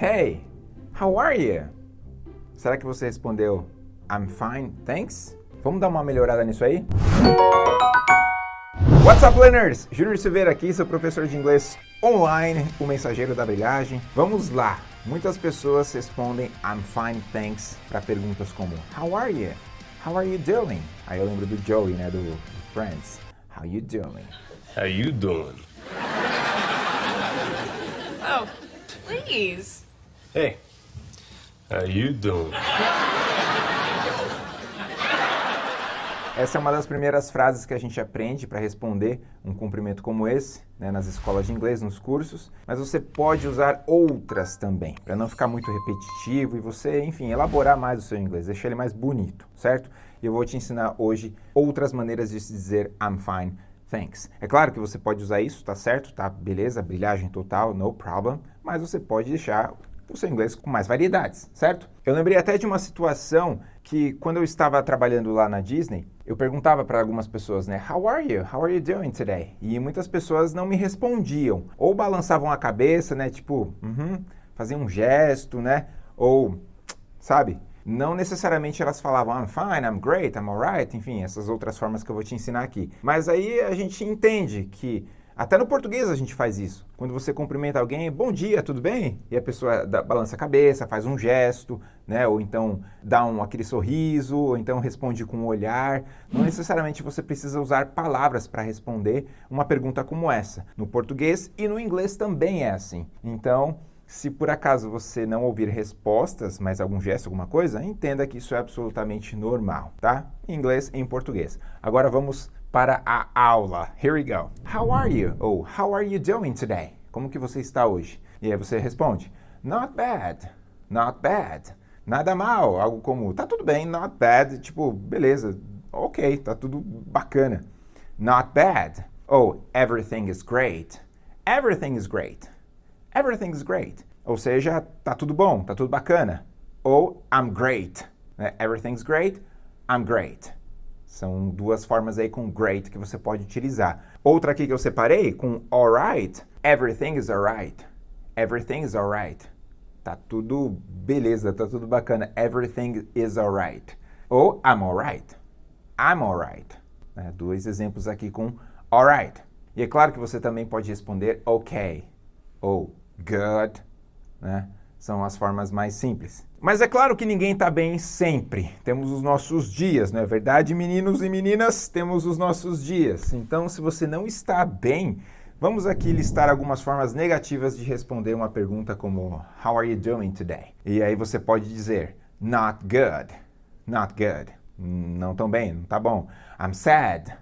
Hey, how are you? Será que você respondeu I'm fine, thanks? Vamos dar uma melhorada nisso aí? What's up, learners? Júnior Silveira aqui, seu professor de inglês online, o mensageiro da brilhagem. Vamos lá! Muitas pessoas respondem I'm fine, thanks para perguntas como How are you? How are you doing? Aí eu lembro do Joey, né, do, do Friends. How you doing? How you doing? Oh, please. Hey, how you doing? Essa é uma das primeiras frases que a gente aprende para responder um cumprimento como esse, né, nas escolas de inglês, nos cursos, mas você pode usar outras também, para não ficar muito repetitivo e você, enfim, elaborar mais o seu inglês, deixar ele mais bonito, certo? E eu vou te ensinar hoje outras maneiras de se dizer I'm fine, thanks. É claro que você pode usar isso, tá certo? Tá, beleza, brilhagem total, no problem, mas você pode deixar o seu inglês com mais variedades, certo? Eu lembrei até de uma situação que quando eu estava trabalhando lá na Disney, eu perguntava para algumas pessoas, né, How are you? How are you doing today? E muitas pessoas não me respondiam, ou balançavam a cabeça, né, tipo, uh -huh, faziam um gesto, né, ou, sabe? Não necessariamente elas falavam I'm fine, I'm great, I'm alright, enfim, essas outras formas que eu vou te ensinar aqui. Mas aí a gente entende que até no português a gente faz isso. Quando você cumprimenta alguém, bom dia, tudo bem? E a pessoa dá, balança a cabeça, faz um gesto, né? Ou então dá um, aquele sorriso, ou então responde com um olhar. Não necessariamente você precisa usar palavras para responder uma pergunta como essa. No português e no inglês também é assim. Então, se por acaso você não ouvir respostas, mas algum gesto, alguma coisa, entenda que isso é absolutamente normal, tá? Em inglês e em português. Agora vamos para a aula. Here we go. How are you? Ou how are you doing today? Como que você está hoje? E aí você responde, not bad, not bad. Nada mal, algo como, tá tudo bem, not bad, tipo, beleza, ok, tá tudo bacana. Not bad. Ou everything is great. Everything is great. Everything is great. Ou seja, tá tudo bom, tá tudo bacana. Ou I'm great. Né? Everything's great, I'm great. São duas formas aí com great que você pode utilizar. Outra aqui que eu separei com alright, everything is alright. Everything is alright. Tá tudo beleza, tá tudo bacana. Everything is alright. Ou I'm alright. I'm alright. Né? Dois exemplos aqui com alright. E é claro que você também pode responder ok ou good, né? São as formas mais simples. Mas é claro que ninguém está bem sempre. Temos os nossos dias, não é verdade, meninos e meninas? Temos os nossos dias. Então, se você não está bem, vamos aqui listar algumas formas negativas de responder uma pergunta como How are you doing today? E aí você pode dizer Not good. Not good. Não tão bem, não tá bom. I'm sad.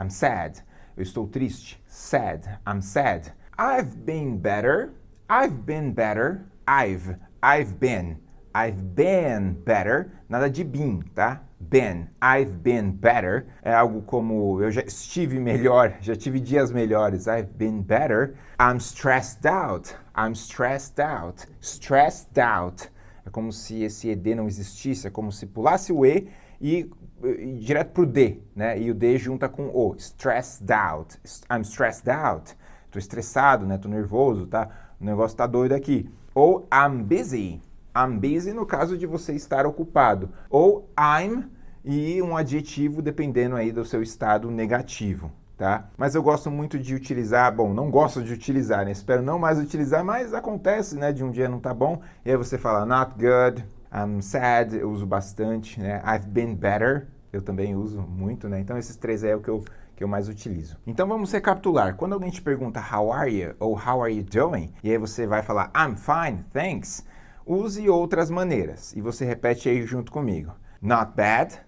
I'm sad. Eu estou triste. Sad. I'm sad. I've been better. I've been better. I've, I've been, I've been better, nada de been, tá? Been, I've been better, é algo como eu já estive melhor, já tive dias melhores, I've been better. I'm stressed out, I'm stressed out, stressed out. É como se esse ED não existisse, é como se pulasse o E e, e direto pro D, né? E o D junta com o, stressed out, I'm stressed out. Tô estressado, né? Tô nervoso, tá? O negócio tá doido aqui. Ou I'm busy. I'm busy no caso de você estar ocupado. Ou I'm e um adjetivo dependendo aí do seu estado negativo. Tá? Mas eu gosto muito de utilizar, bom, não gosto de utilizar, né? Espero não mais utilizar, mas acontece, né? De um dia não tá bom, e aí você fala not good, I'm sad, eu uso bastante, né? I've been better, eu também uso muito, né? Então esses três aí é o que eu que eu mais utilizo. Então vamos recapitular. Quando alguém te pergunta how are you ou how are you doing, e aí você vai falar I'm fine, thanks, use outras maneiras. E você repete aí junto comigo. Not bad.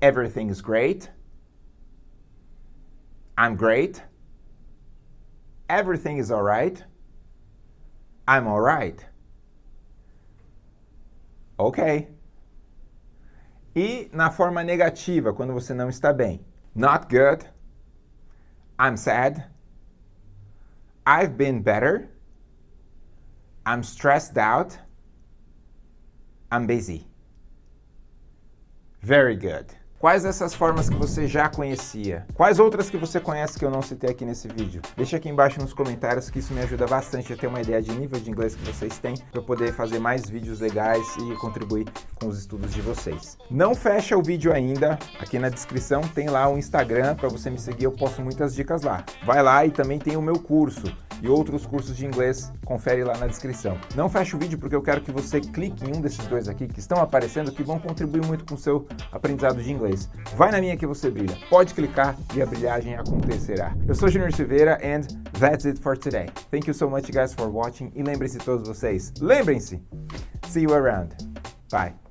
Everything is great. I'm great. Everything is alright. I'm alright. Okay. E na forma negativa, quando você não está bem. Not good. I'm sad. I've been better. I'm stressed out. I'm busy. Very good. Quais dessas formas que você já conhecia? Quais outras que você conhece que eu não citei aqui nesse vídeo? Deixa aqui embaixo nos comentários que isso me ajuda bastante a ter uma ideia de nível de inglês que vocês têm para poder fazer mais vídeos legais e contribuir com os estudos de vocês. Não fecha o vídeo ainda, aqui na descrição tem lá o Instagram para você me seguir, eu posto muitas dicas lá. Vai lá e também tem o meu curso e outros cursos de inglês, confere lá na descrição. Não feche o vídeo porque eu quero que você clique em um desses dois aqui que estão aparecendo que vão contribuir muito com o seu aprendizado de inglês. Vai na minha que você brilha. Pode clicar e a brilhagem acontecerá. Eu sou Junior Silveira and that's it for today. Thank you so much guys for watching e lembrem-se todos vocês, lembrem-se, see you around. Bye.